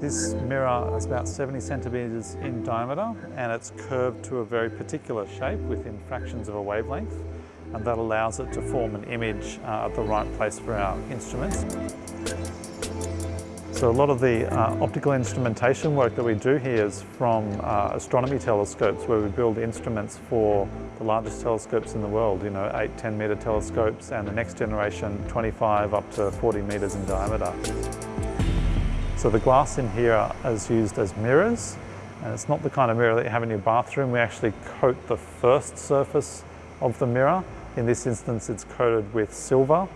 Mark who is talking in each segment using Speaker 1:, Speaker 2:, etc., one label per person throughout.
Speaker 1: This mirror is about 70 centimetres in diameter and it's curved to a very particular shape within fractions of a wavelength and that allows it to form an image uh, at the right place for our instruments. So a lot of the uh, optical instrumentation work that we do here is from uh, astronomy telescopes where we build instruments for the largest telescopes in the world, you know, 8, 10 metre telescopes and the next generation 25 up to 40 metres in diameter. So the glass in here is used as mirrors and it's not the kind of mirror that you have in your bathroom. We actually coat the first surface of the mirror. In this instance it's coated with silver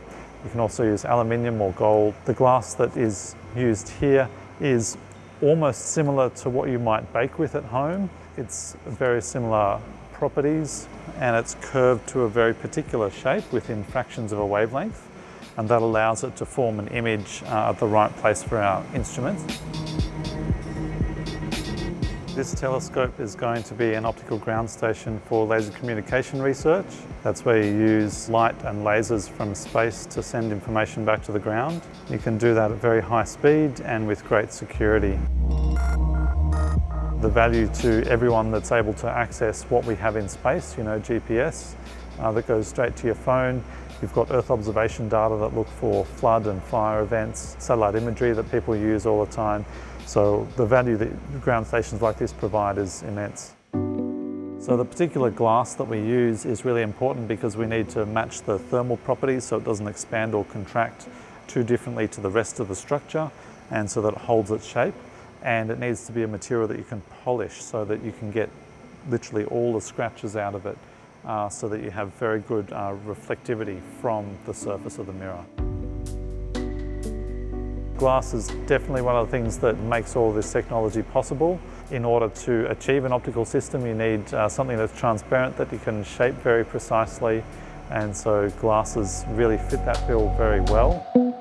Speaker 1: you can also use aluminium or gold. The glass that is used here is almost similar to what you might bake with at home. It's very similar properties and it's curved to a very particular shape within fractions of a wavelength and that allows it to form an image uh, at the right place for our instruments. This telescope is going to be an optical ground station for laser communication research. That's where you use light and lasers from space to send information back to the ground. You can do that at very high speed and with great security. The value to everyone that's able to access what we have in space, you know, GPS, uh, that goes straight to your phone. You've got Earth observation data that look for flood and fire events, satellite imagery that people use all the time. So the value that ground stations like this provide is immense. So the particular glass that we use is really important because we need to match the thermal properties so it doesn't expand or contract too differently to the rest of the structure and so that it holds its shape. And it needs to be a material that you can polish so that you can get literally all the scratches out of it uh, so that you have very good uh, reflectivity from the surface of the mirror. Glass is definitely one of the things that makes all this technology possible. In order to achieve an optical system you need uh, something that's transparent that you can shape very precisely and so glasses really fit that bill very well.